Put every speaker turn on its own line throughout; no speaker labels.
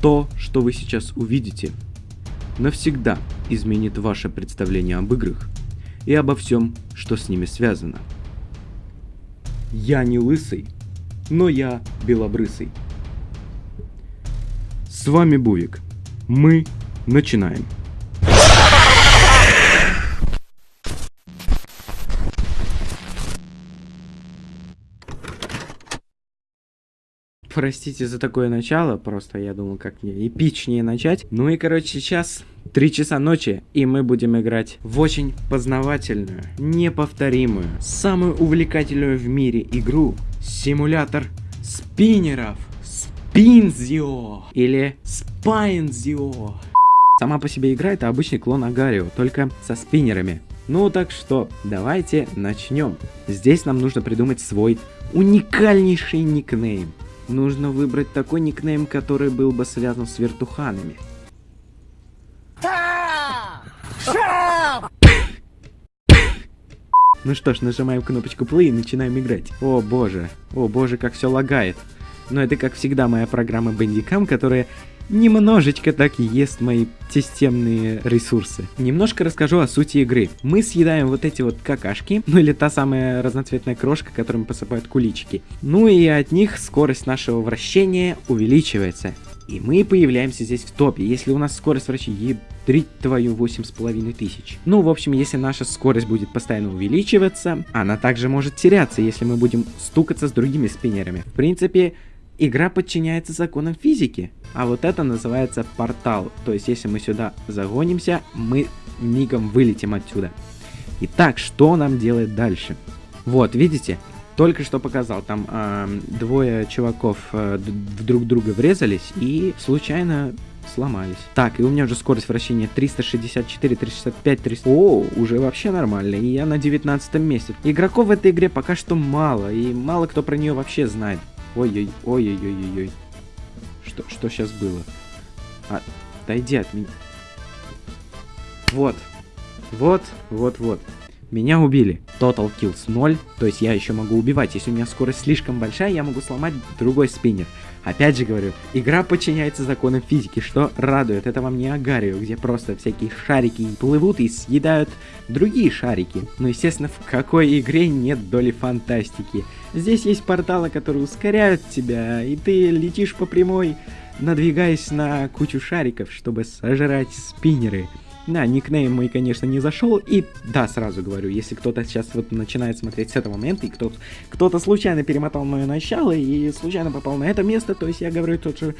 То, что вы сейчас увидите, навсегда изменит ваше представление об играх и обо всем, что с ними связано. Я не лысый, но я белобрысый. С вами Бувик. Мы начинаем. Простите за такое начало, просто я думал, как мне эпичнее начать. Ну и, короче, сейчас 3 часа ночи, и мы будем играть в очень познавательную, неповторимую, самую увлекательную в мире игру симулятор спиннеров. Спинзио или Спайнзио. Сама по себе игра это обычный клон Агарио, только со спиннерами. Ну так что, давайте начнем. Здесь нам нужно придумать свой уникальнейший никнейм нужно выбрать такой никнейм, который был бы связан с вертуханами. Ну что ж, нажимаем кнопочку play и начинаем играть. О боже, о боже, как все лагает. Но это как всегда моя программа Bandicam, которая немножечко так и ест мои системные ресурсы. Немножко расскажу о сути игры. Мы съедаем вот эти вот какашки, ну или та самая разноцветная крошка, которыми посыпают куличики. Ну и от них скорость нашего вращения увеличивается. И мы появляемся здесь в топе. Если у нас скорость вращения ебдрить твою восемь с половиной тысяч. Ну, в общем, если наша скорость будет постоянно увеличиваться, она также может теряться, если мы будем стукаться с другими спиннерами. В принципе, игра подчиняется законам физики. А вот это называется портал. То есть, если мы сюда загонимся, мы мигом вылетим отсюда. Итак, что нам делать дальше? Вот, видите? Только что показал, там э, двое чуваков э, друг друга врезались и случайно сломались. Так, и у меня уже скорость вращения 364, 365, 300... О, уже вообще нормально, и я на 19 месте. Игроков в этой игре пока что мало, и мало кто про нее вообще знает. Ой-ой, ой-ой-ой-ой. Что, что сейчас было? А, отойди от меня. Вот. Вот, вот, вот. Меня убили. Total kills 0, то есть я еще могу убивать. Если у меня скорость слишком большая, я могу сломать другой спиннер. Опять же говорю, игра подчиняется законам физики, что радует. Это вам не Агарио, где просто всякие шарики плывут и съедают другие шарики. Но, естественно, в какой игре нет доли фантастики. Здесь есть порталы, которые ускоряют тебя, и ты летишь по прямой, надвигаясь на кучу шариков, чтобы сожрать спиннеры. Да, никнейм мой, конечно, не зашел. И да, сразу говорю, если кто-то сейчас вот начинает смотреть с этого момента, и кто-то кто случайно перемотал мое начало и случайно попал на это место, то есть я говорю тот же...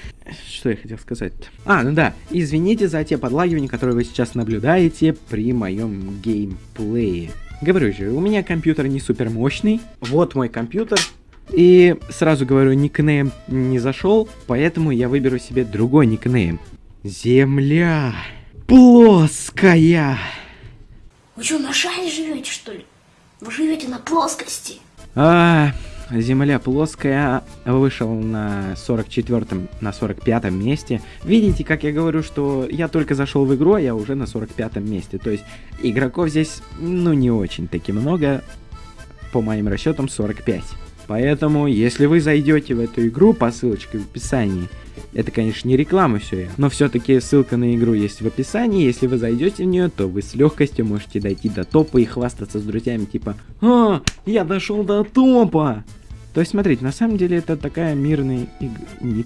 Что я хотел сказать? А, ну да, извините за те подлагивания, которые вы сейчас наблюдаете при моем геймплее. Говорю же, у меня компьютер не супер мощный. Вот мой компьютер. И сразу говорю, никнейм не зашел, поэтому я выберу себе другой никнейм. Земля плоская.
Вы что, на шаре живете, что ли? Вы живете на плоскости.
А, Земля плоская вышел на 44-м, на 45-м месте. Видите, как я говорю, что я только зашел в игру, а я уже на 45-м месте. То есть игроков здесь, ну, не очень таки много. По моим расчетам 45. Поэтому, если вы зайдете в эту игру по ссылочке в описании, это, конечно, не реклама все, но все-таки ссылка на игру есть в описании. Если вы зайдете в нее, то вы с легкостью можете дойти до топа и хвастаться с друзьями, типа «А, я дошел до топа!» То есть, смотрите, на самом деле это такая мирная игра.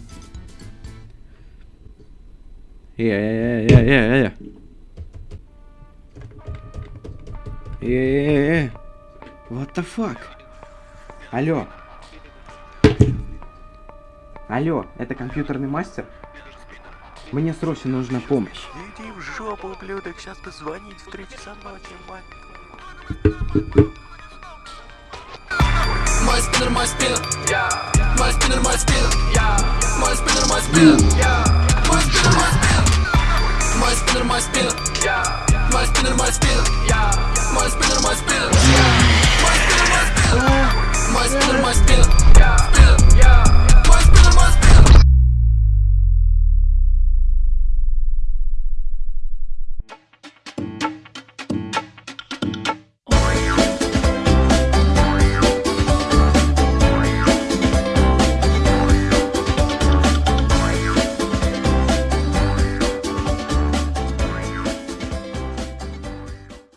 Э-э-э-э-э. Э-э-э. What the fuck? Алло. Алло, это компьютерный мастер? Мне срочно нужна помощь.
Иди в жопу, ублюдок, сейчас позвонить в 3 часа ночи, мать. Мой спиннер, мой спиннер, мой спиннер, мой спиннер, мой спиннер, мой спиннер, мой спиннер, мой спиннер, мой спиннер, мой спиннер, мой спиннер, мой спиннер, мой спиннер, мой спиннер,